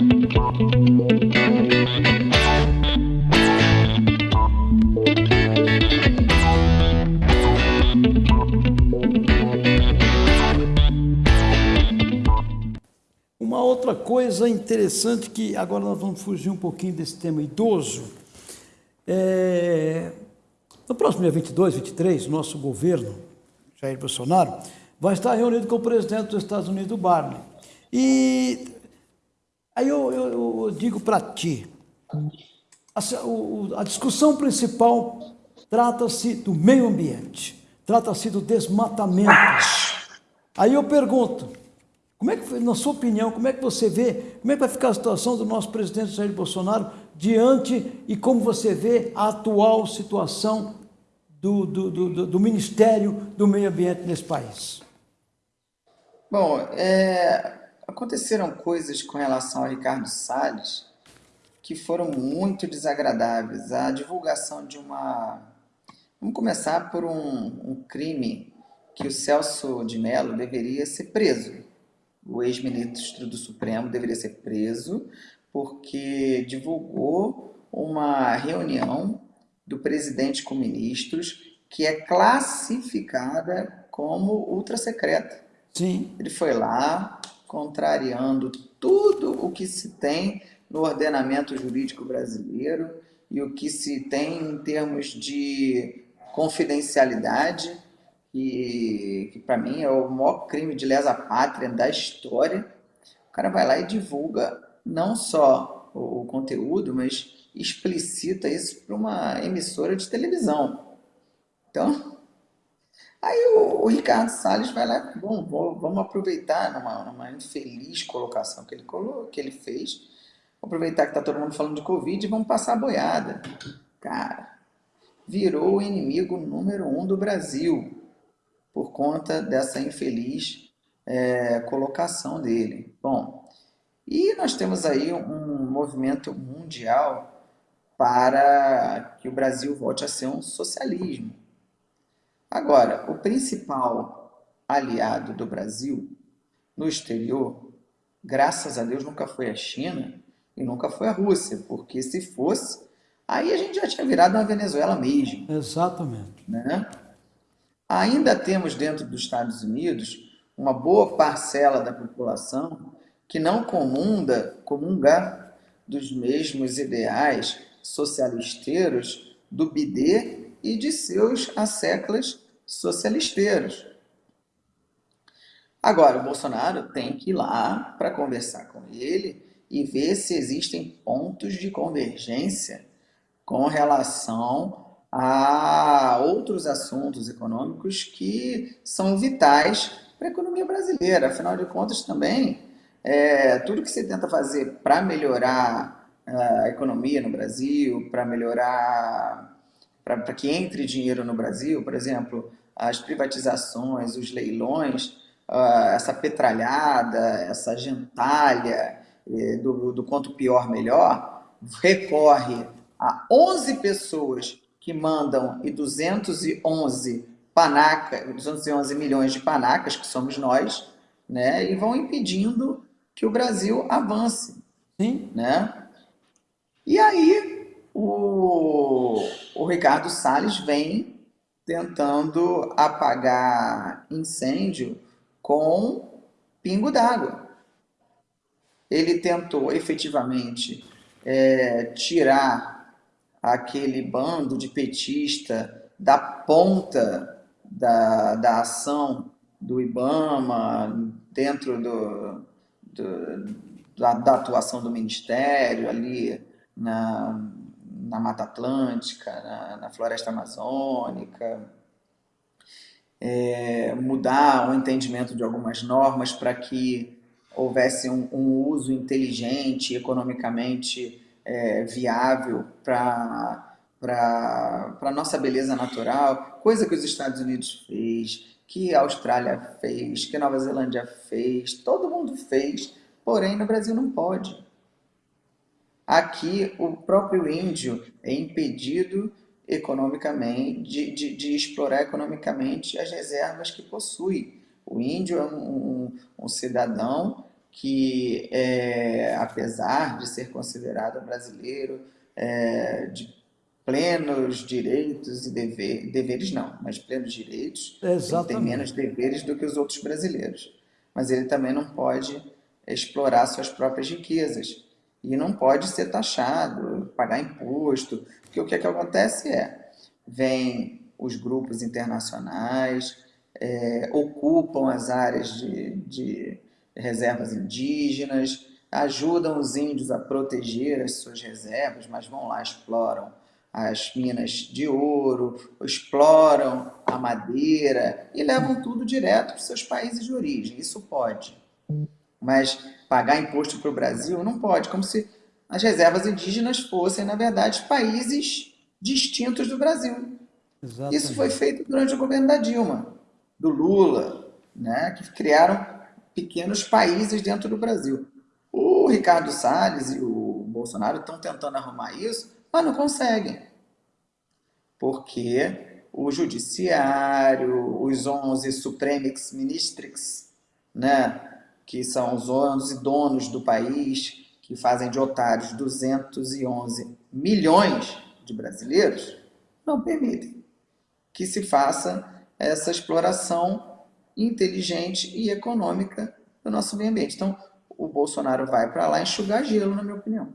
Uma outra coisa interessante que agora nós vamos fugir um pouquinho desse tema idoso. É, no próximo dia 22, 23, o nosso governo, Jair Bolsonaro, vai estar reunido com o presidente dos Estados Unidos, Barney. E aí eu, eu, eu digo para ti, a, a discussão principal trata-se do meio ambiente, trata-se do desmatamento. Aí eu pergunto, como é que, na sua opinião, como é que você vê, como é que vai ficar a situação do nosso presidente Jair Bolsonaro diante e como você vê a atual situação do, do, do, do Ministério do Meio Ambiente nesse país? Bom, é, aconteceram coisas com relação ao Ricardo Salles que foram muito desagradáveis. A divulgação de uma... Vamos começar por um, um crime que o Celso de Mello deveria ser preso. O ex-ministro do Supremo deveria ser preso porque divulgou uma reunião do presidente com ministros que é classificada como ultra secreta. Sim. Ele foi lá contrariando tudo o que se tem no ordenamento jurídico brasileiro e o que se tem em termos de confidencialidade, que, que para mim é o maior crime de lesa pátria da história. O cara vai lá e divulga não só o, o conteúdo, mas explicita isso para uma emissora de televisão. Então, aí o, o Ricardo Salles vai lá, bom, vamos aproveitar numa, numa infeliz colocação que ele, que ele fez, aproveitar que está todo mundo falando de Covid e vamos passar a boiada. Cara, virou o inimigo número um do Brasil por conta dessa infeliz é, colocação dele. Bom, e nós temos aí um movimento mundial para que o Brasil volte a ser um socialismo. Agora, o principal aliado do Brasil no exterior, graças a Deus, nunca foi a China e nunca foi a Rússia, porque se fosse, aí a gente já tinha virado uma Venezuela mesmo. Exatamente. Né? Ainda temos dentro dos Estados Unidos uma boa parcela da população que não comunda, comunga dos mesmos ideais socialisteiros do BD e de seus asseclas socialisteiros. Agora, o Bolsonaro tem que ir lá para conversar com ele e ver se existem pontos de convergência com relação a outros assuntos econômicos que são vitais para a economia brasileira. Afinal de contas, também, é, tudo que se tenta fazer para melhorar a economia no Brasil, para melhorar, para que entre dinheiro no Brasil, por exemplo, as privatizações, os leilões, essa petralhada, essa gentalha eh, do, do quanto pior melhor, recorre a 11 pessoas que mandam e 211 panaca, 211 milhões de panacas, que somos nós, né, e vão impedindo que o Brasil avance. Sim. Né? E aí Ricardo Salles vem tentando apagar incêndio com pingo d'água. Ele tentou efetivamente é, tirar aquele bando de petista da ponta da, da ação do IBAMA, dentro do, do da, da atuação do Ministério ali, na, na Mata Atlântica, na, na Floresta Amazônica, é, mudar o entendimento de algumas normas para que houvesse um, um, uso inteligente, economicamente é, viável para a nossa beleza natural, coisa que os Estados Unidos fez, que a Austrália fez, que a Nova Zelândia fez, todo mundo fez, porém no Brasil não pode. Aqui, o próprio índio é impedido economicamente, de, de, de explorar economicamente as reservas que possui. O índio é um, um, um cidadão que, é, apesar de ser considerado brasileiro, é, de plenos direitos e deveres, deveres não, mas plenos direitos, ele tem menos deveres do que os outros brasileiros. Mas ele também não pode explorar suas próprias riquezas e não pode ser taxado, pagar imposto, porque o que, é que acontece é, vem os grupos internacionais, é, ocupam as áreas de, de reservas indígenas, ajudam os índios a proteger as suas reservas, mas vão lá, exploram as minas de ouro, exploram a madeira e levam tudo direto para os seus países de origem. Isso pode. Mas pagar imposto para o Brasil não pode, como se as reservas indígenas fossem, na verdade, países distintos do Brasil. Exatamente. Isso foi feito durante o governo da Dilma, do Lula, né, que criaram pequenos países dentro do Brasil. O Ricardo Salles e o Bolsonaro estão tentando arrumar isso, mas não conseguem. Porque o judiciário, os 11 supremix ministrix, né, que são os 11 donos do país, que fazem de otários 211 milhões de brasileiros, não permitem que se faça essa exploração inteligente e econômica do nosso meio ambiente. Então, o Bolsonaro vai para lá enxugar gelo, na minha opinião.